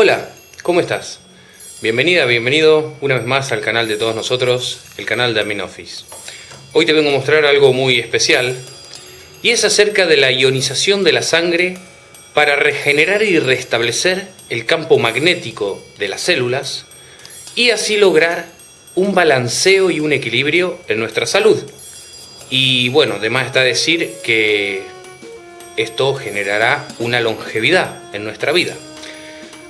Hola, ¿cómo estás? Bienvenida, bienvenido una vez más al canal de todos nosotros, el canal de Aminoffice. Hoy te vengo a mostrar algo muy especial y es acerca de la ionización de la sangre para regenerar y restablecer el campo magnético de las células y así lograr un balanceo y un equilibrio en nuestra salud. Y bueno, además está decir que esto generará una longevidad en nuestra vida.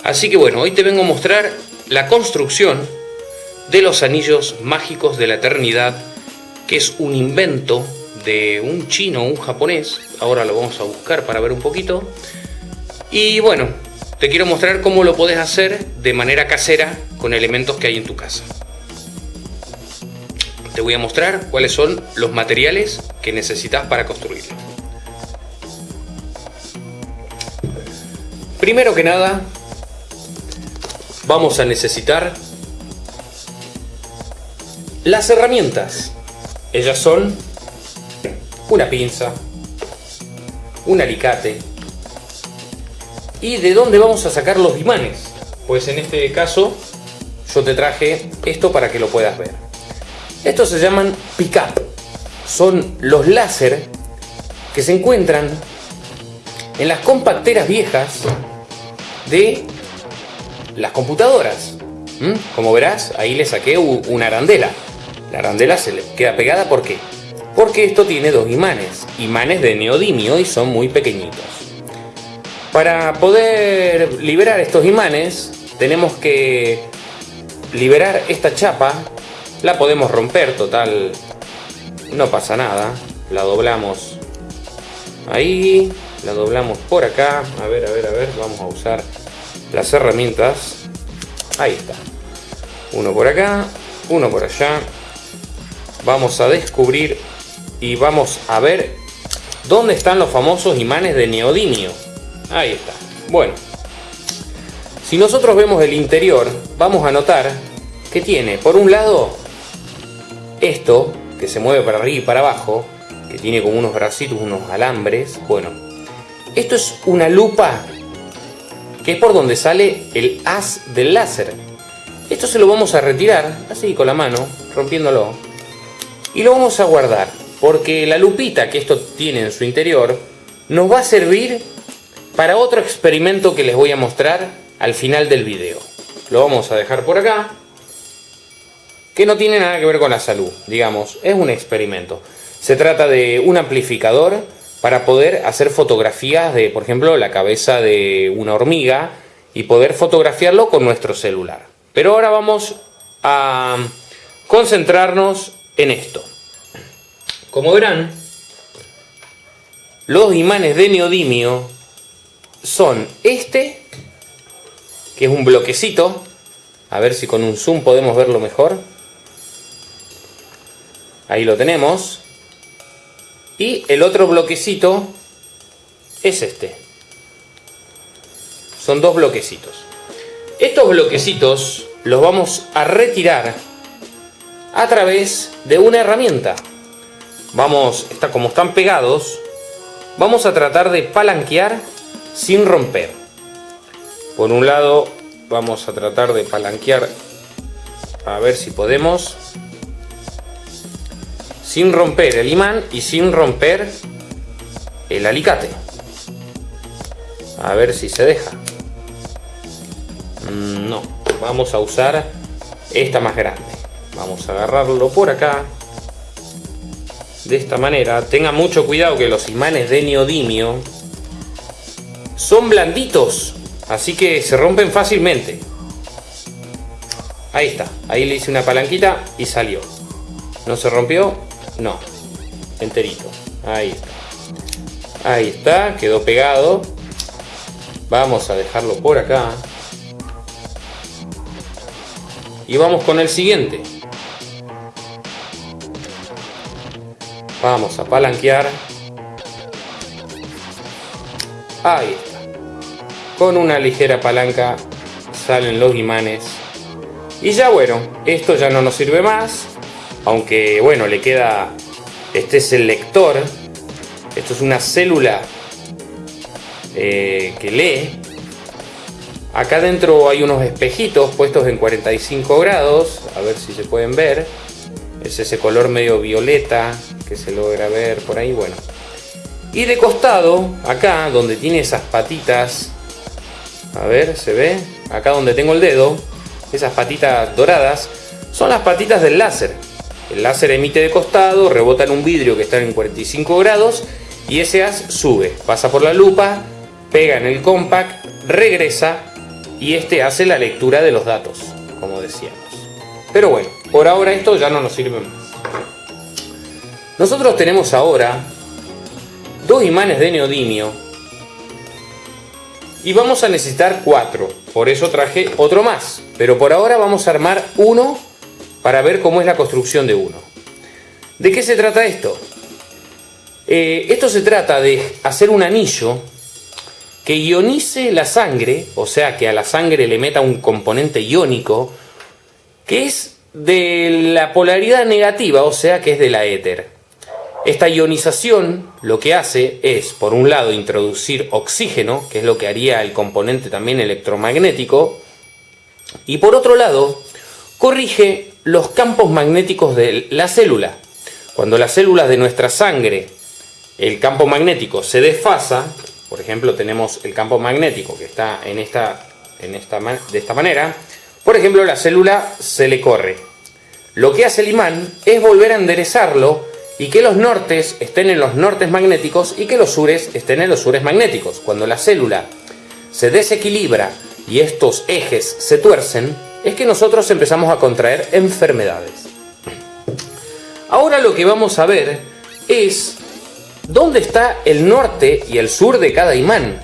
Así que bueno, hoy te vengo a mostrar la construcción de los anillos mágicos de la eternidad, que es un invento de un chino un japonés. Ahora lo vamos a buscar para ver un poquito. Y bueno, te quiero mostrar cómo lo puedes hacer de manera casera con elementos que hay en tu casa. Te voy a mostrar cuáles son los materiales que necesitas para construirlo. Primero que nada, vamos a necesitar las herramientas. Ellas son una pinza, un alicate. ¿Y de dónde vamos a sacar los imanes? Pues en este caso yo te traje esto para que lo puedas ver. Estos se llaman pick-up. Son los láser que se encuentran en las compacteras viejas de las computadoras. ¿Mm? Como verás, ahí le saqué una arandela. La arandela se le queda pegada, ¿por qué? Porque esto tiene dos imanes, imanes de neodimio y son muy pequeñitos. Para poder liberar estos imanes, tenemos que liberar esta chapa. La podemos romper, total, no pasa nada. La doblamos ahí, la doblamos por acá. A ver, a ver, a ver, vamos a usar las herramientas. Ahí está. Uno por acá, uno por allá. Vamos a descubrir y vamos a ver dónde están los famosos imanes de neodimio. Ahí está. Bueno, si nosotros vemos el interior, vamos a notar que tiene, por un lado, esto, que se mueve para arriba y para abajo, que tiene como unos bracitos, unos alambres. Bueno, esto es una lupa que es por donde sale el haz del láser. Esto se lo vamos a retirar, así con la mano, rompiéndolo. Y lo vamos a guardar, porque la lupita que esto tiene en su interior nos va a servir para otro experimento que les voy a mostrar al final del video. Lo vamos a dejar por acá, que no tiene nada que ver con la salud, digamos, es un experimento. Se trata de un amplificador para poder hacer fotografías de, por ejemplo, la cabeza de una hormiga y poder fotografiarlo con nuestro celular. Pero ahora vamos a concentrarnos en esto. Como verán, los imanes de neodimio son este, que es un bloquecito, a ver si con un zoom podemos verlo mejor. Ahí lo tenemos. Y el otro bloquecito es este. Son dos bloquecitos. Estos bloquecitos los vamos a retirar a través de una herramienta. Vamos, está, como están pegados, vamos a tratar de palanquear sin romper. Por un lado vamos a tratar de palanquear a ver si podemos sin romper el imán y sin romper el alicate. A ver si se deja. Mm, no, vamos a usar esta más grande. Vamos a agarrarlo por acá. De esta manera. Tenga mucho cuidado que los imanes de neodimio son blanditos. Así que se rompen fácilmente. Ahí está. Ahí le hice una palanquita y salió. ¿No se rompió? No, enterito. Ahí está. Ahí está, quedó pegado. Vamos a dejarlo por acá. Y vamos con el siguiente. Vamos a palanquear. Ahí está. Con una ligera palanca salen los imanes. Y ya bueno, esto ya no nos sirve más aunque bueno, le queda, este es el lector, esto es una célula eh, que lee, Acá dentro hay unos espejitos puestos en 45 grados, a ver si se pueden ver. Es ese color medio violeta que se logra ver por ahí, bueno. Y de costado, acá donde tiene esas patitas, a ver, se ve, acá donde tengo el dedo, esas patitas doradas, son las patitas del láser. El láser emite de costado, rebota en un vidrio que está en 45 grados y ese haz sube, pasa por la lupa, pega en el compact, regresa y este hace la lectura de los datos, como decíamos. Pero bueno, por ahora esto ya no nos sirve más. Nosotros tenemos ahora dos imanes de neodimio y vamos a necesitar cuatro, por eso traje otro más, pero por ahora vamos a armar uno para ver cómo es la construcción de uno. ¿De qué se trata esto? Eh, esto se trata de hacer un anillo que ionice la sangre, o sea que a la sangre le meta un componente iónico, que es de la polaridad negativa, o sea que es de la éter. Esta ionización lo que hace es, por un lado, introducir oxígeno, que es lo que haría el componente también electromagnético, y por otro lado, corrige los campos magnéticos de la célula. Cuando las células de nuestra sangre, el campo magnético se desfasa, por ejemplo, tenemos el campo magnético que está en esta, en esta, de esta manera. Por ejemplo, la célula se le corre. Lo que hace el imán es volver a enderezarlo y que los nortes estén en los nortes magnéticos y que los sures estén en los sures magnéticos. Cuando la célula se desequilibra y estos ejes se tuercen, es que nosotros empezamos a contraer enfermedades. Ahora lo que vamos a ver es ¿Dónde está el norte y el sur de cada imán?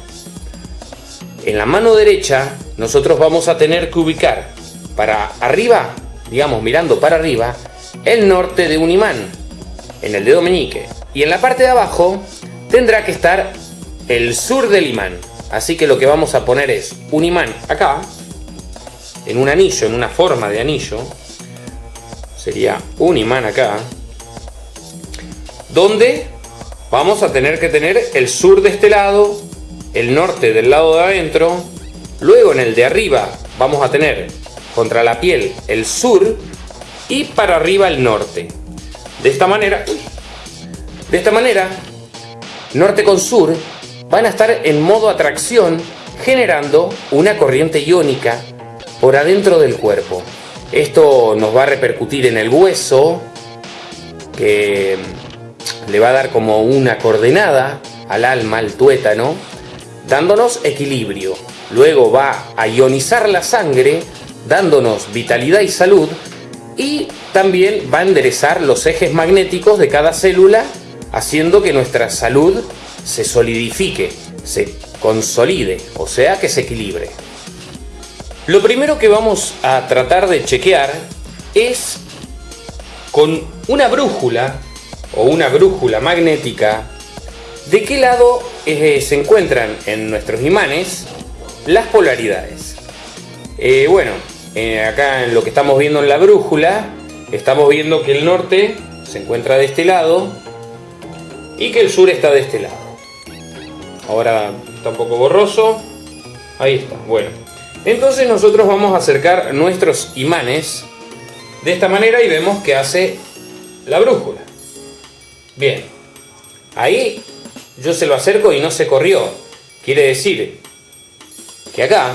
En la mano derecha nosotros vamos a tener que ubicar para arriba, digamos mirando para arriba, el norte de un imán, en el dedo meñique. Y en la parte de abajo tendrá que estar el sur del imán. Así que lo que vamos a poner es un imán acá, en un anillo, en una forma de anillo. Sería un imán acá. Donde vamos a tener que tener el sur de este lado, el norte del lado de adentro, luego en el de arriba vamos a tener contra la piel el sur y para arriba el norte. De esta manera, de esta manera, norte con sur van a estar en modo atracción generando una corriente iónica por adentro del cuerpo. Esto nos va a repercutir en el hueso, que le va a dar como una coordenada al alma, al tuétano, dándonos equilibrio. Luego va a ionizar la sangre, dándonos vitalidad y salud, y también va a enderezar los ejes magnéticos de cada célula, haciendo que nuestra salud se solidifique, se consolide, o sea que se equilibre. Lo primero que vamos a tratar de chequear es con una brújula o una brújula magnética, ¿de qué lado eh, se encuentran en nuestros imanes las polaridades? Eh, bueno, eh, acá en lo que estamos viendo en la brújula, estamos viendo que el norte se encuentra de este lado y que el sur está de este lado. Ahora está un poco borroso. Ahí está, bueno. Entonces nosotros vamos a acercar nuestros imanes de esta manera y vemos que hace la brújula. Bien, ahí yo se lo acerco y no se corrió. Quiere decir que acá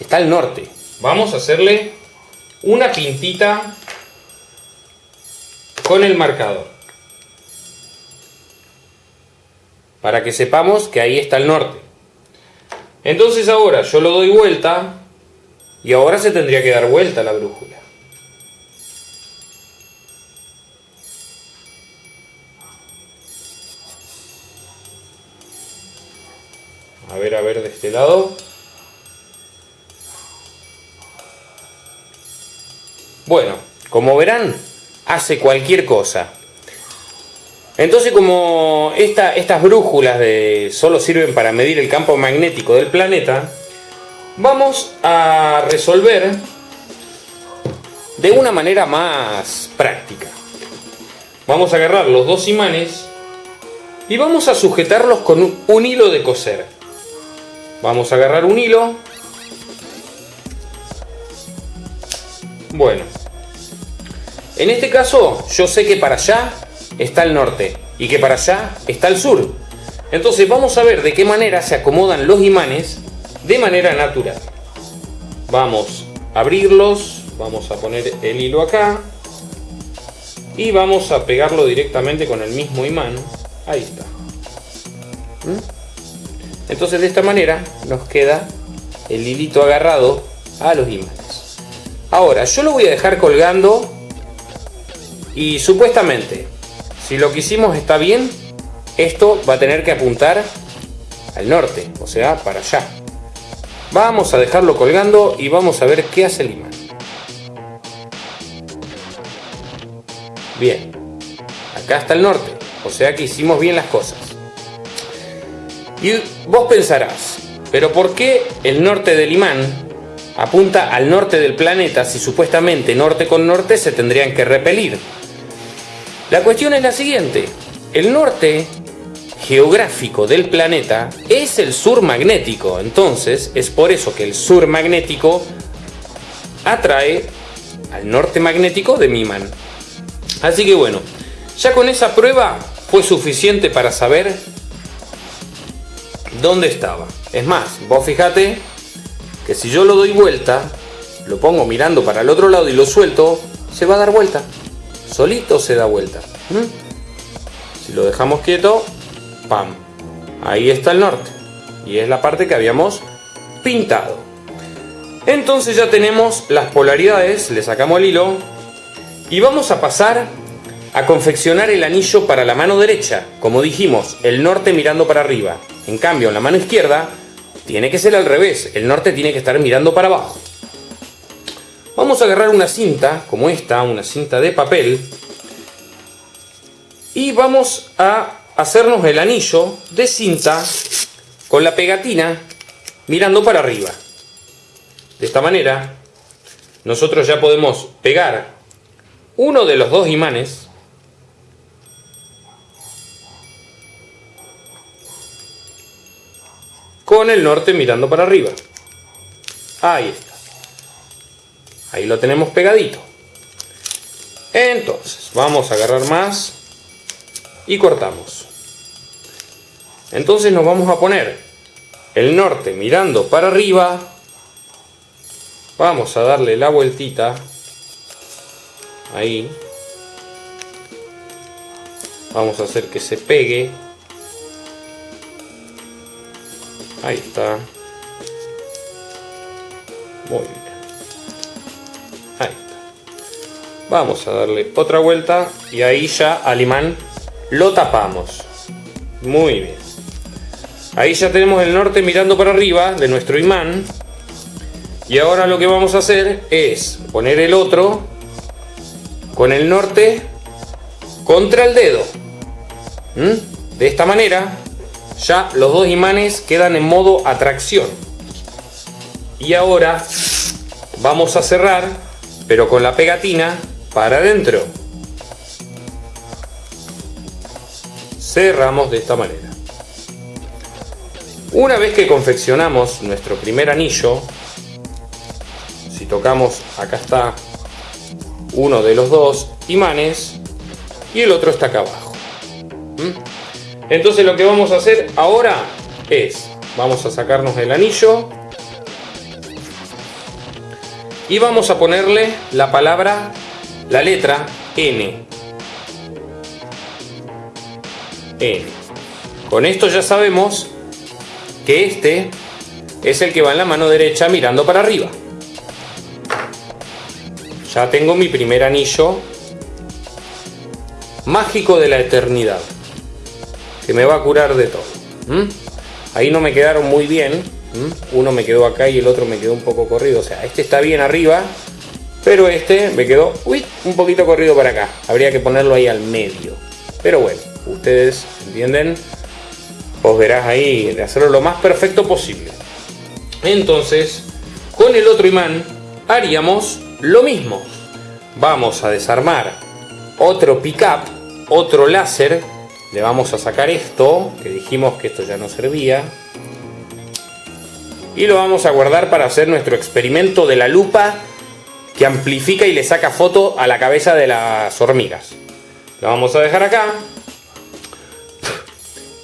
está el norte. Vamos a hacerle una pintita con el marcador. Para que sepamos que ahí está el norte. Entonces ahora yo lo doy vuelta y ahora se tendría que dar vuelta la brújula. A ver, a ver de este lado. Bueno, como verán, hace cualquier cosa. Entonces, como estas brújulas de, solo sirven para medir el campo magnético del planeta, vamos a resolver de una manera más práctica. Vamos a agarrar los dos imanes y vamos a sujetarlos con un hilo de coser. Vamos a agarrar un hilo Bueno, en este caso yo sé que para allá está el norte y que para allá está el sur. Entonces vamos a ver de qué manera se acomodan los imanes de manera natural. Vamos a abrirlos, vamos a poner el hilo acá y vamos a pegarlo directamente con el mismo imán. Ahí está. ¿Mm? Entonces de esta manera nos queda el hilito agarrado a los imanes. Ahora, yo lo voy a dejar colgando y supuestamente, si lo que hicimos está bien, esto va a tener que apuntar al norte, o sea, para allá. Vamos a dejarlo colgando y vamos a ver qué hace el imán. Bien, acá está el norte, o sea que hicimos bien las cosas. Y vos pensarás, pero ¿por qué el norte del imán apunta al norte del planeta si supuestamente norte con norte se tendrían que repelir? La cuestión es la siguiente, el norte geográfico del planeta es el sur magnético, entonces es por eso que el sur magnético atrae al norte magnético de mi imán. Así que bueno, ya con esa prueba fue suficiente para saber dónde estaba. Es más, vos fíjate que si yo lo doy vuelta, lo pongo mirando para el otro lado y lo suelto, se va a dar vuelta. Solito se da vuelta. ¿Mm? Si lo dejamos quieto, ¡pam! Ahí está el norte. Y es la parte que habíamos pintado. Entonces ya tenemos las polaridades, le sacamos el hilo, y vamos a pasar a confeccionar el anillo para la mano derecha. Como dijimos, el norte mirando para arriba. En cambio, en la mano izquierda tiene que ser al revés. El norte tiene que estar mirando para abajo. Vamos a agarrar una cinta, como esta, una cinta de papel. Y vamos a hacernos el anillo de cinta con la pegatina mirando para arriba. De esta manera, nosotros ya podemos pegar uno de los dos imanes con el norte mirando para arriba. Ahí está. Ahí lo tenemos pegadito. Entonces, vamos a agarrar más y cortamos. Entonces nos vamos a poner el norte mirando para arriba. Vamos a darle la vueltita ahí vamos a hacer que se pegue ahí está muy bien vamos a darle otra vuelta y ahí ya al imán lo tapamos muy bien ahí ya tenemos el norte mirando para arriba de nuestro imán y ahora lo que vamos a hacer es poner el otro con el norte contra el dedo. ¿Mm? De esta manera ya los dos imanes quedan en modo atracción. Y ahora vamos a cerrar, pero con la pegatina para adentro. Cerramos de esta manera. Una vez que confeccionamos nuestro primer anillo, si tocamos, acá está uno de los dos imanes y el otro está acá abajo. ¿Mm? Entonces lo que vamos a hacer ahora es, vamos a sacarnos el anillo y vamos a ponerle la palabra, la letra N. N. Con esto ya sabemos que este es el que va en la mano derecha mirando para arriba. Ya tengo mi primer anillo mágico de la eternidad. Que me va a curar de todo. Ahí no me quedaron muy bien. Uno me quedó acá y el otro me quedó un poco corrido. O sea, este está bien arriba. Pero este me quedó uy, un poquito corrido para acá. Habría que ponerlo ahí al medio. Pero bueno, ustedes entienden. Vos verás ahí de hacerlo lo más perfecto posible. Entonces, con el otro imán haríamos lo mismo. Vamos a desarmar otro pickup, otro láser. Le vamos a sacar esto, que dijimos que esto ya no servía. Y lo vamos a guardar para hacer nuestro experimento de la lupa que amplifica y le saca foto a la cabeza de las hormigas. Lo vamos a dejar acá.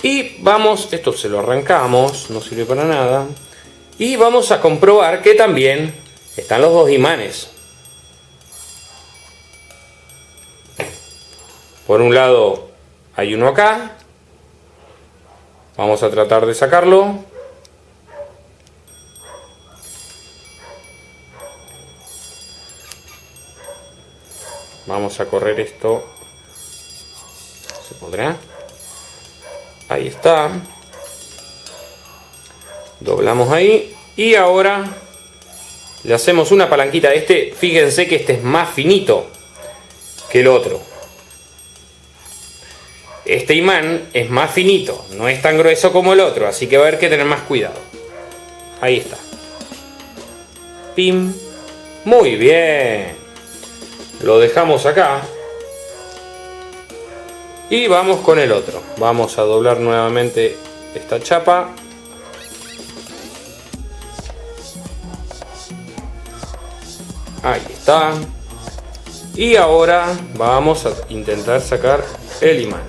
Y vamos, esto se lo arrancamos, no sirve para nada. Y vamos a comprobar que también están los dos imanes. Por un lado hay uno acá. Vamos a tratar de sacarlo. Vamos a correr esto. ¿Se podrá? Ahí está. Doblamos ahí. Y ahora le hacemos una palanquita. Este, fíjense que este es más finito que el otro. Este imán es más finito, no es tan grueso como el otro, así que va a haber que tener más cuidado. Ahí está. Pim. Muy bien. Lo dejamos acá. Y vamos con el otro. Vamos a doblar nuevamente esta chapa. Ahí está. Y ahora vamos a intentar sacar el imán.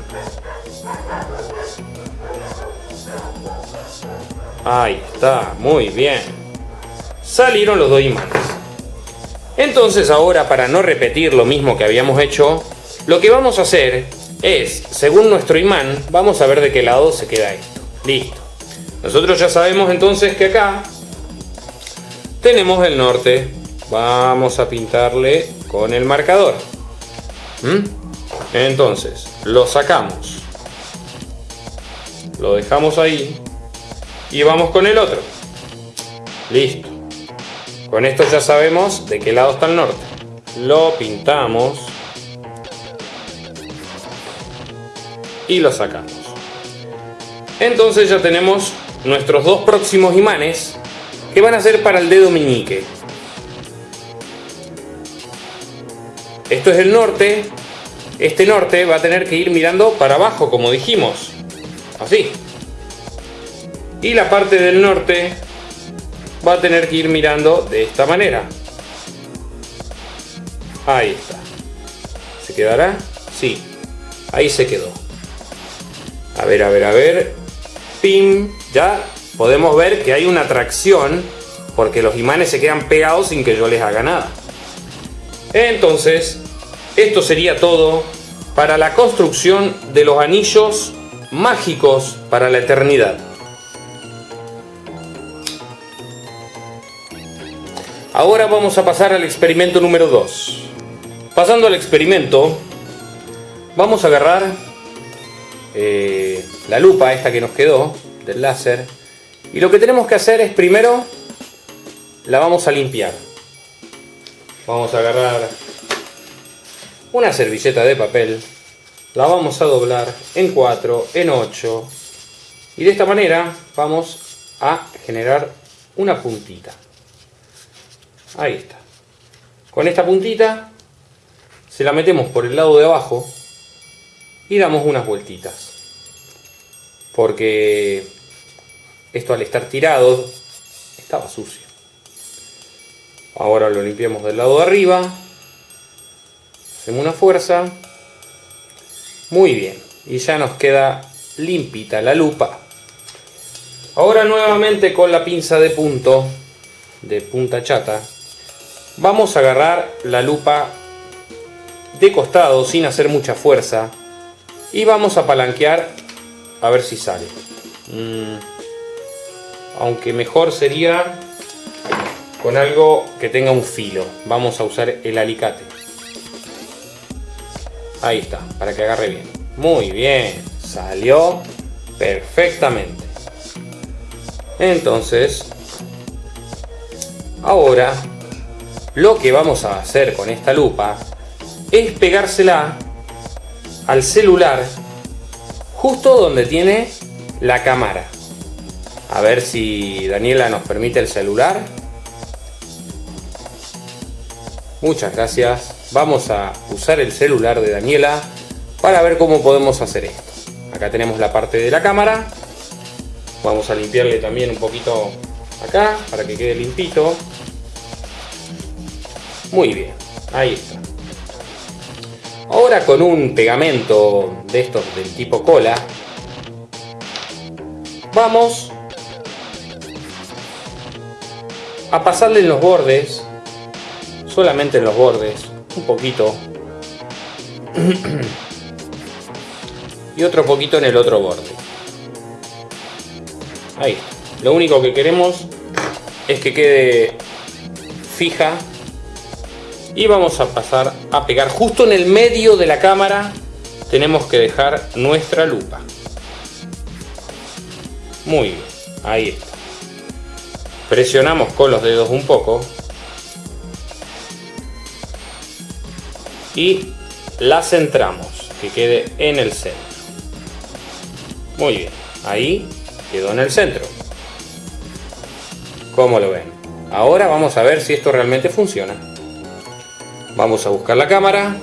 Ahí está, muy bien. Salieron los dos imanes. Entonces ahora para no repetir lo mismo que habíamos hecho, lo que vamos a hacer es, según nuestro imán, vamos a ver de qué lado se queda esto. Listo. Nosotros ya sabemos entonces que acá tenemos el norte. Vamos a pintarle con el marcador. ¿Mm? Entonces, lo sacamos. Lo dejamos ahí. Y vamos con el otro. Listo. Con esto ya sabemos de qué lado está el norte. Lo pintamos. Y lo sacamos. Entonces ya tenemos nuestros dos próximos imanes que van a ser para el dedo meñique. Esto es el norte. Este norte va a tener que ir mirando para abajo, como dijimos. Así. Y la parte del norte va a tener que ir mirando de esta manera. Ahí está. ¿Se quedará? Sí. Ahí se quedó. A ver, a ver, a ver. Pim. Ya podemos ver que hay una tracción porque los imanes se quedan pegados sin que yo les haga nada. Entonces, esto sería todo para la construcción de los anillos mágicos para la eternidad. Ahora vamos a pasar al experimento número 2. Pasando al experimento, vamos a agarrar eh, la lupa esta que nos quedó del láser y lo que tenemos que hacer es primero la vamos a limpiar. Vamos a agarrar una servilleta de papel, la vamos a doblar en 4, en 8 y de esta manera vamos a generar una puntita. Ahí está. Con esta puntita se la metemos por el lado de abajo y damos unas vueltitas. Porque esto al estar tirado estaba sucio. Ahora lo limpiamos del lado de arriba. Hacemos una fuerza. Muy bien. Y ya nos queda limpita la lupa. Ahora nuevamente con la pinza de punto, de punta chata, Vamos a agarrar la lupa de costado sin hacer mucha fuerza y vamos a palanquear a ver si sale. Mm, aunque mejor sería con algo que tenga un filo. Vamos a usar el alicate. Ahí está, para que agarre bien. Muy bien, salió perfectamente. Entonces, ahora lo que vamos a hacer con esta lupa es pegársela al celular justo donde tiene la cámara. A ver si Daniela nos permite el celular. Muchas gracias. Vamos a usar el celular de Daniela para ver cómo podemos hacer esto. Acá tenemos la parte de la cámara. Vamos a limpiarle también un poquito acá para que quede limpito. Muy bien, ahí está. Ahora con un pegamento de estos del tipo cola, vamos a pasarle en los bordes, solamente en los bordes, un poquito, y otro poquito en el otro borde. Ahí, lo único que queremos es que quede fija y vamos a pasar a pegar. Justo en el medio de la cámara tenemos que dejar nuestra lupa. Muy bien ahí está. Presionamos con los dedos un poco. Y la centramos que quede en el centro. Muy bien ahí quedó en el centro. Como lo ven ahora vamos a ver si esto realmente funciona Vamos a buscar la cámara.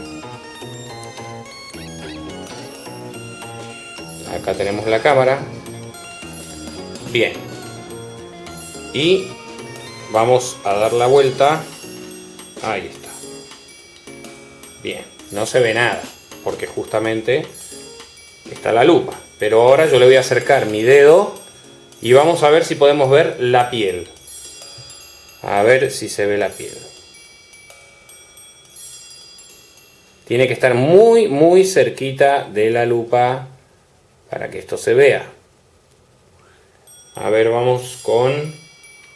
Acá tenemos la cámara. Bien. Y vamos a dar la vuelta. Ahí está. Bien. No se ve nada. Porque justamente está la lupa. Pero ahora yo le voy a acercar mi dedo y vamos a ver si podemos ver la piel. A ver si se ve la piel. Tiene que estar muy, muy cerquita de la lupa para que esto se vea. A ver, vamos con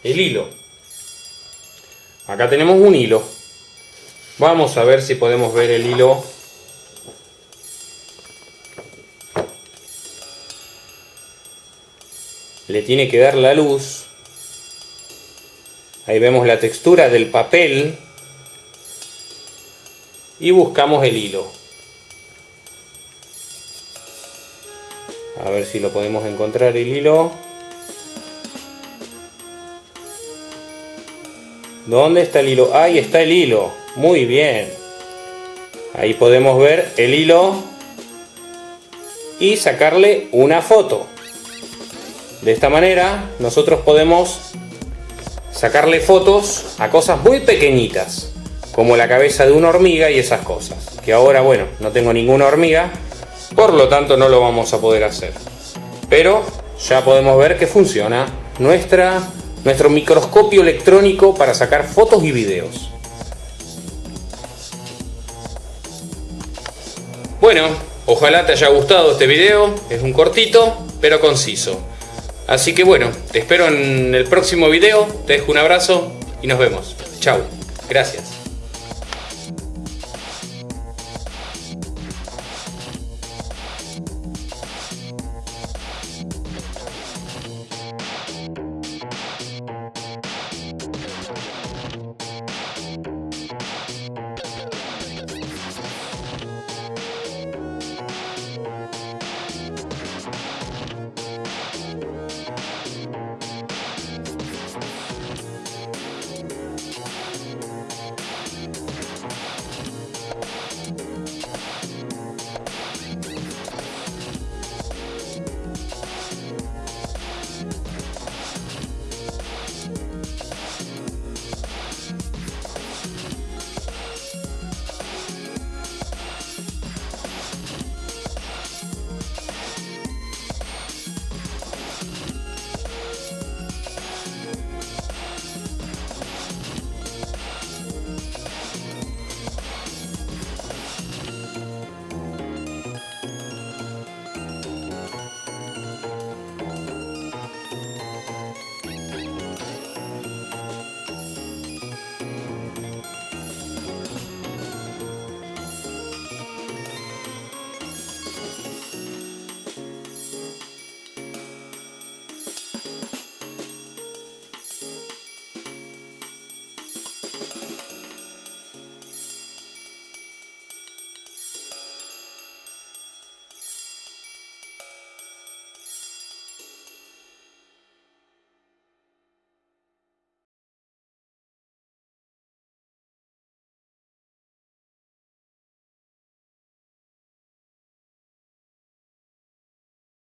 el hilo. Acá tenemos un hilo. Vamos a ver si podemos ver el hilo. Le tiene que dar la luz. Ahí vemos la textura del papel y buscamos el hilo. A ver si lo podemos encontrar el hilo. ¿Dónde está el hilo? Ahí está el hilo. Muy bien. Ahí podemos ver el hilo y sacarle una foto. De esta manera nosotros podemos sacarle fotos a cosas muy pequeñitas como la cabeza de una hormiga y esas cosas. Que ahora, bueno, no tengo ninguna hormiga, por lo tanto no lo vamos a poder hacer. Pero ya podemos ver que funciona nuestra, nuestro microscopio electrónico para sacar fotos y videos. Bueno, ojalá te haya gustado este video, es un cortito pero conciso. Así que bueno, te espero en el próximo video, te dejo un abrazo y nos vemos. Chao, gracias.